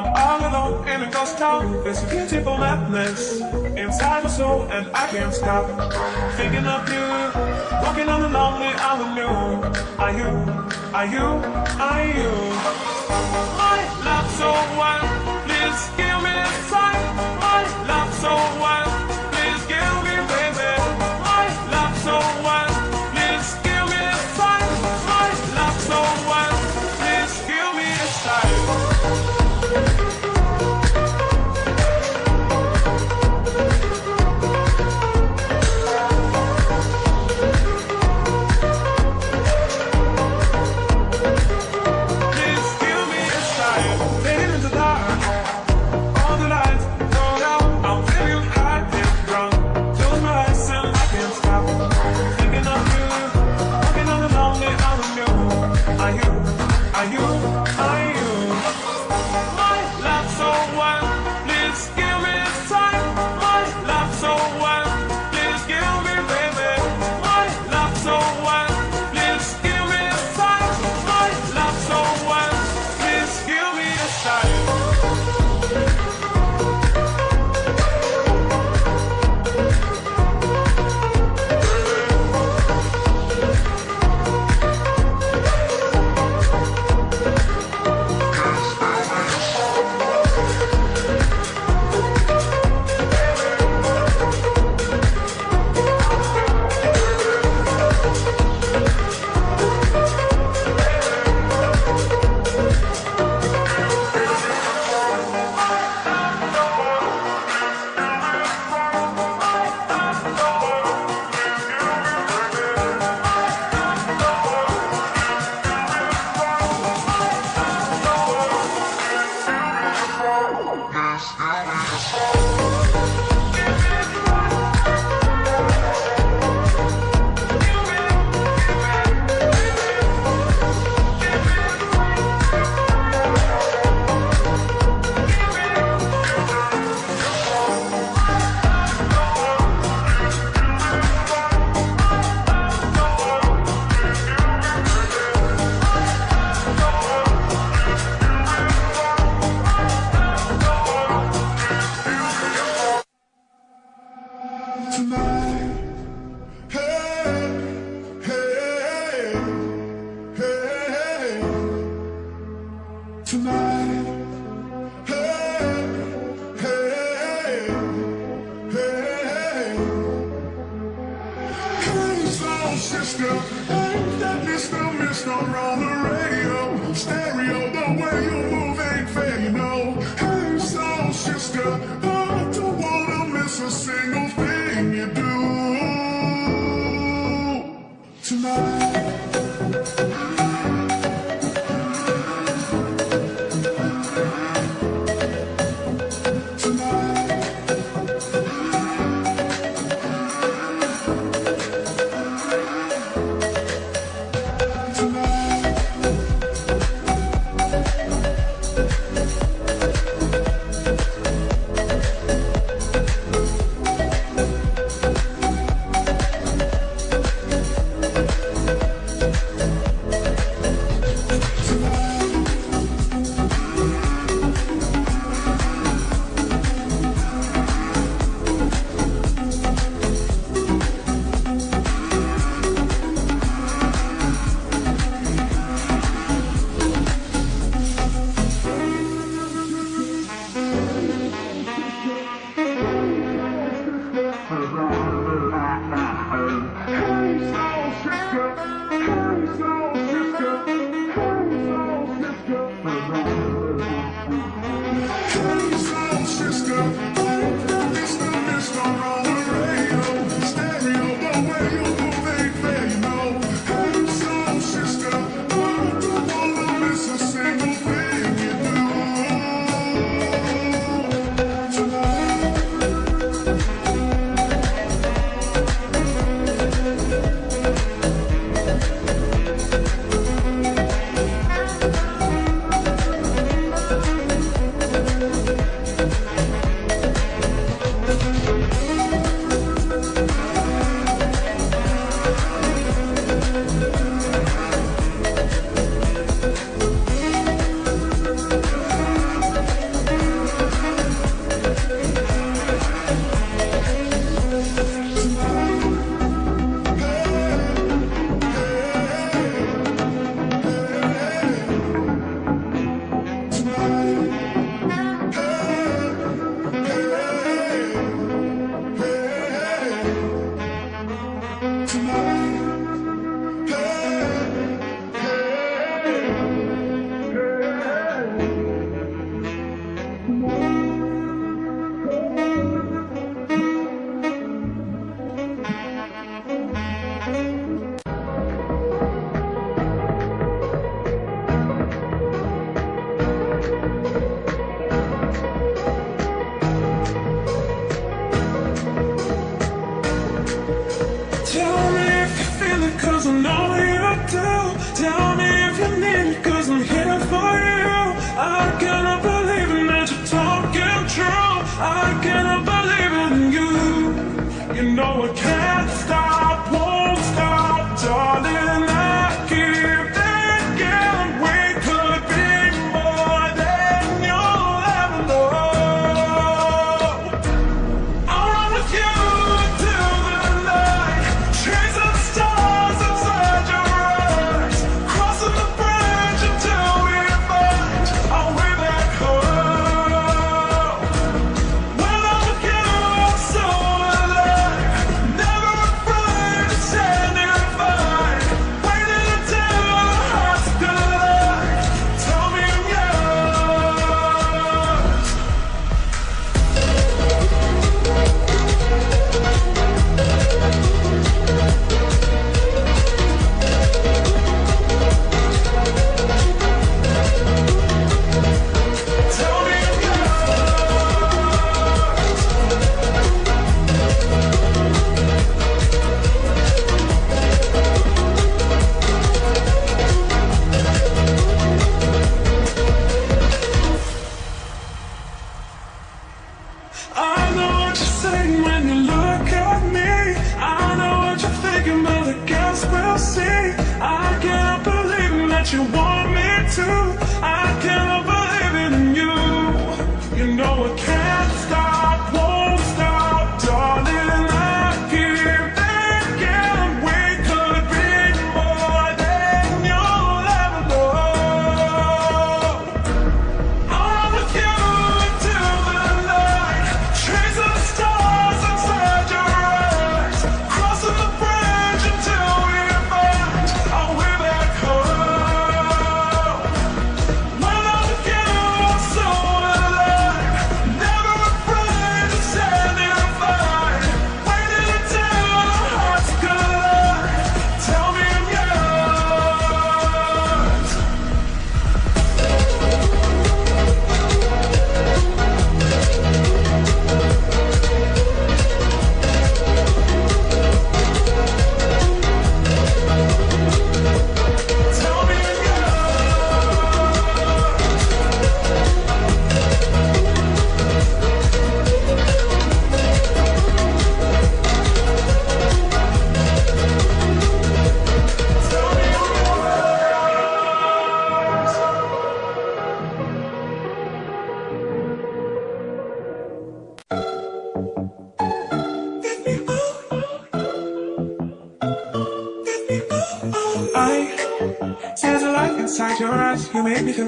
I'm all alone in a ghost town. There's a beautiful madness inside my soul, and I can't stop thinking of you. Walking on the lonely avenue. Are you? Are you? Are you? My love so wild, please give me a sign. My love so wild. Bye. on the radio. Stay you want me to.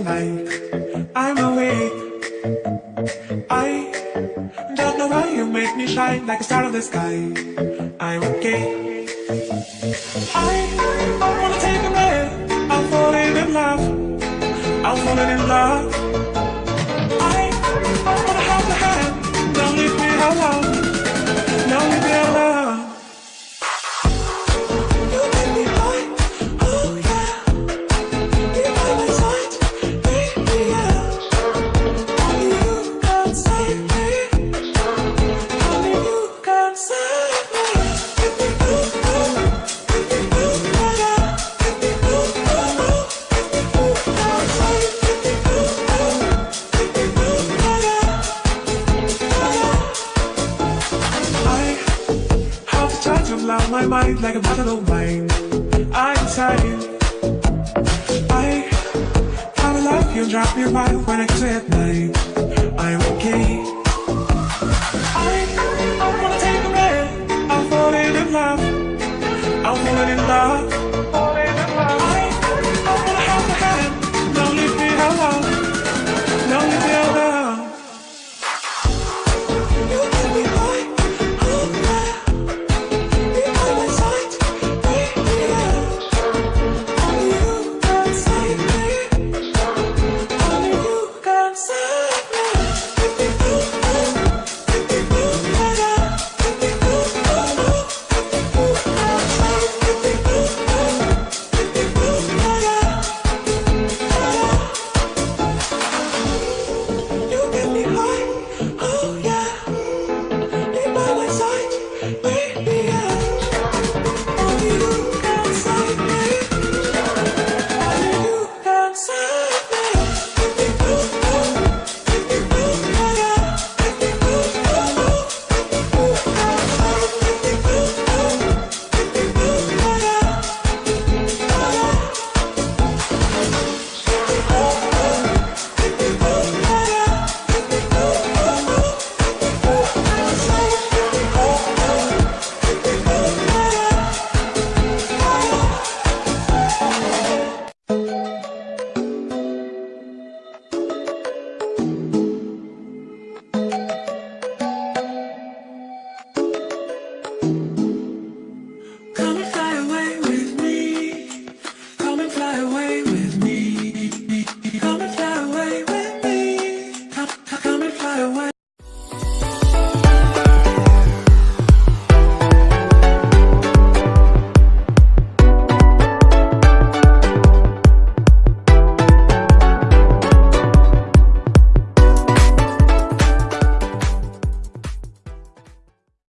Like I'm awake. I don't know why you make me shine like a star in the sky. I'm okay. I, I wanna take a breath. I'm falling in love. I'm falling in love. My mind like a bottle of wine. I'm tired. I Kinda love you, drop me wild when I kiss you at night. I'm okay. I, I wanna take a breath. I'm falling in love. I'm falling in love.